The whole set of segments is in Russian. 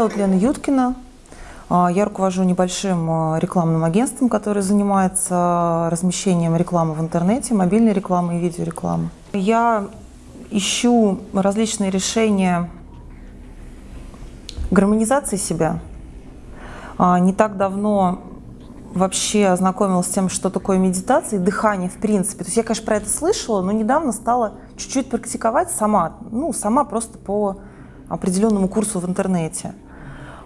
зовут Лена Юткина. А, я руковожу небольшим а, рекламным агентством, которое занимается размещением рекламы в интернете, мобильной рекламы и видеорекламы. Я ищу различные решения гармонизации себя. Не так давно вообще ознакомилась с тем, что такое медитация и дыхание в принципе. То есть я, конечно, про это слышала, но недавно стала чуть-чуть практиковать сама, ну, сама просто по определенному курсу в интернете.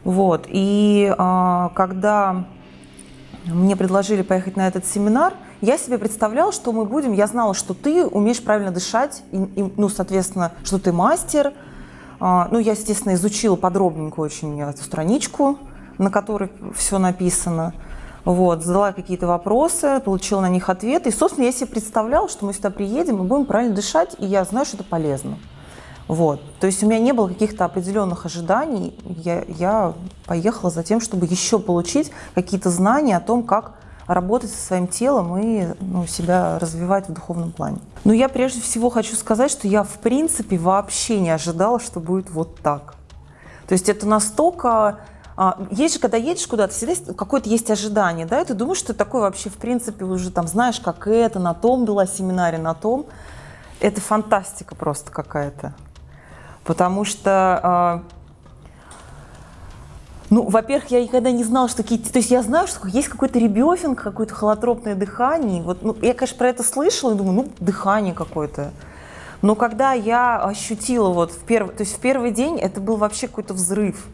Вот. И а, когда мне предложили поехать на этот семинар, я себе представляла, что мы будем, я знала, что ты умеешь правильно дышать, и, и, ну, соответственно, что ты мастер. А, ну, я, естественно, изучила подробненько очень эту страничку, на которой все написано. Вот, задала какие-то вопросы, получила на них ответы. И, собственно, я себе представляла, что мы сюда приедем и будем правильно дышать, и я знаю, что это полезно. Вот. То есть у меня не было каких-то определенных ожиданий. Я, я поехала за тем, чтобы еще получить какие-то знания о том, как работать со своим телом и ну, себя развивать в духовном плане. Но я прежде всего хочу сказать, что я в принципе вообще не ожидала, что будет вот так. То есть это настолько а, есть же, когда едешь куда-то, всегда какое-то есть ожидание, да, и ты думаешь, что ты такой вообще, в принципе, уже там знаешь, как это, на том была семинаре, на том. Это фантастика просто какая-то. Потому что, а, ну, во-первых, я никогда не знала, что какие-то... То есть я знаю, что есть какой-то ребёфинг, какое-то холотропное дыхание. Вот, ну, я, конечно, про это слышала и думаю, ну, дыхание какое-то. Но когда я ощутила вот в первый... То есть в первый день это был вообще какой-то взрыв.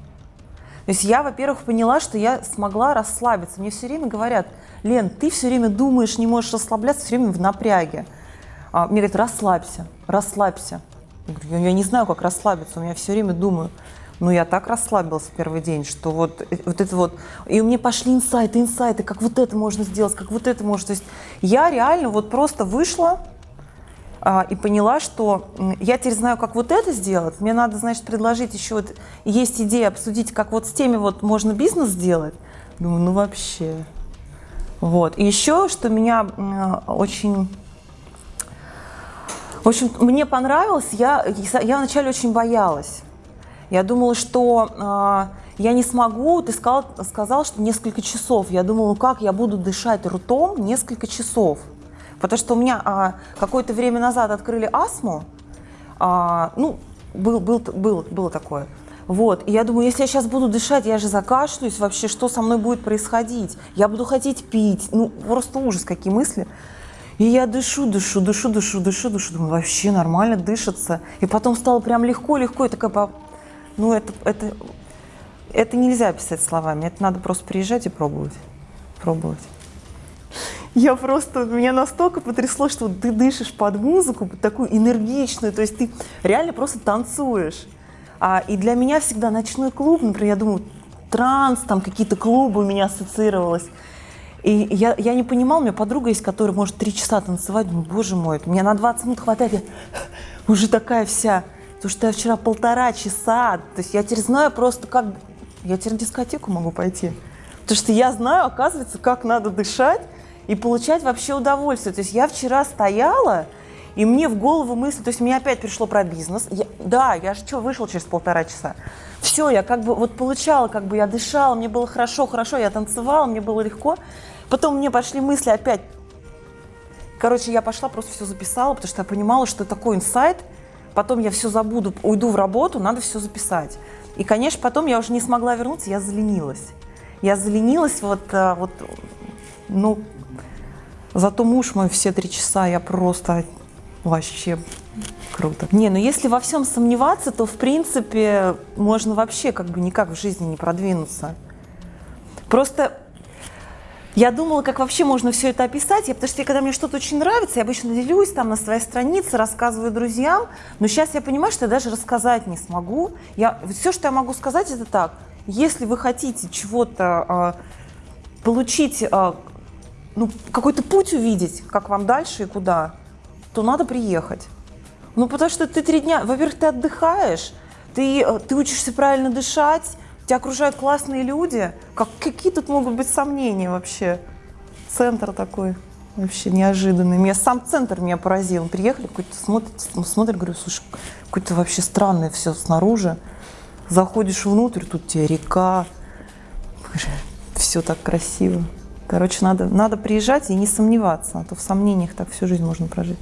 То есть я, во-первых, поняла, что я смогла расслабиться. Мне все время говорят, Лен, ты все время думаешь, не можешь расслабляться, все время в напряге. А, мне говорят, расслабься, расслабься. Я, говорю, я не знаю, как расслабиться, у меня все время думаю. Ну, я так расслабилась в первый день, что вот, э, вот это вот... И у меня пошли инсайты, инсайты, как вот это можно сделать, как вот это можно... То есть я реально вот просто вышла, а, и поняла, что я теперь знаю, как вот это сделать, мне надо, значит, предложить еще вот, есть идея обсудить, как вот с теми вот можно бизнес сделать. Думаю, ну вообще. Вот. И еще, что меня очень... В общем, мне понравилось, я, я вначале очень боялась. Я думала, что э, я не смогу, ты сказал, сказал, что несколько часов. Я думала, ну как я буду дышать ртом несколько часов. Потому что у меня а, какое-то время назад открыли астму, а, ну, был, был, был, было такое. Вот, и я думаю, если я сейчас буду дышать, я же закашлюсь, вообще, что со мной будет происходить? Я буду хотеть пить, ну, просто ужас, какие мысли. И я дышу, дышу, дышу, дышу, дышу, дышу, думаю, вообще нормально дышится. И потом стало прям легко, легко, и такая, ну, это, это, это нельзя описать словами, это надо просто приезжать и пробовать, пробовать. Я просто, меня настолько потрясло, что ты дышишь под музыку, такую энергичную, то есть ты реально просто танцуешь. А, и для меня всегда ночной клуб, например, я думаю, транс, там какие-то клубы у меня ассоциировалось. И я, я не понимала, у меня подруга есть, которая может три часа танцевать. Думаю, боже мой, меня на 20 минут хватает, я уже такая вся. Потому что я вчера полтора часа, то есть я теперь знаю просто, как... Я теперь в дискотеку могу пойти. Потому что я знаю, оказывается, как надо дышать, и получать вообще удовольствие. То есть я вчера стояла, и мне в голову мысль, то есть мне опять пришло про бизнес. Я, да, я же что, вышел через полтора часа. Все, я как бы вот получала, как бы я дышала, мне было хорошо, хорошо, я танцевала, мне было легко. Потом мне пошли мысли опять. Короче, я пошла, просто все записала, потому что я понимала, что такой инсайт. Потом я все забуду, уйду в работу, надо все записать. И, конечно, потом я уже не смогла вернуться, я заленилась. Я заленилась вот, э, вот ну, Зато муж мой все три часа, я просто вообще круто. Не, ну если во всем сомневаться, то в принципе можно вообще как бы никак в жизни не продвинуться. Просто я думала, как вообще можно все это описать, я, потому что когда мне что-то очень нравится, я обычно делюсь там на своей странице, рассказываю друзьям, но сейчас я понимаю, что я даже рассказать не смогу. Я, все, что я могу сказать, это так. Если вы хотите чего-то э, получить э, ну, какой-то путь увидеть, как вам дальше и куда, то надо приехать. Ну, потому что ты три дня, во-первых, ты отдыхаешь, ты, э, ты учишься правильно дышать, тебя окружают классные люди. Как, какие тут могут быть сомнения вообще? Центр такой вообще неожиданный. Меня сам центр меня поразил. Приехали, какой-то смотрит, смотрит, говорю, слушай, какое-то вообще странное все снаружи. Заходишь внутрь, тут тебе река, все так красиво. Короче, надо, надо приезжать и не сомневаться, а то в сомнениях так всю жизнь можно прожить.